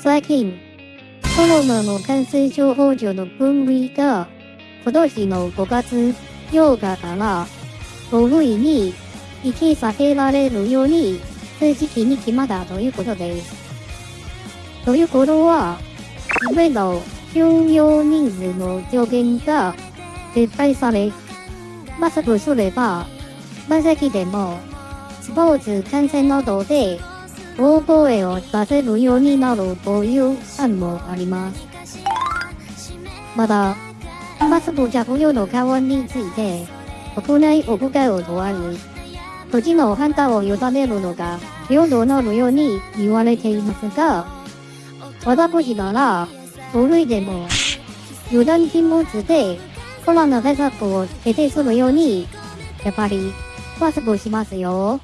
最近、コロナの感染症法上の分類が、今年の5月8日から5類に引き下げられるように正式に決まったということです。ということは、上の収容人数の上限が撤廃され、マスクすれば、満席でも、スポーツ観戦などで大声を出せるようになるという案もあります。また、マスク着用の緩和について、国内屋外を問わず、土地の判断を委ねるのが平等なるように言われていますが、私なら、5類でも、油断禁物でコロナ対策を徹底するように、やっぱりマスクしますよ。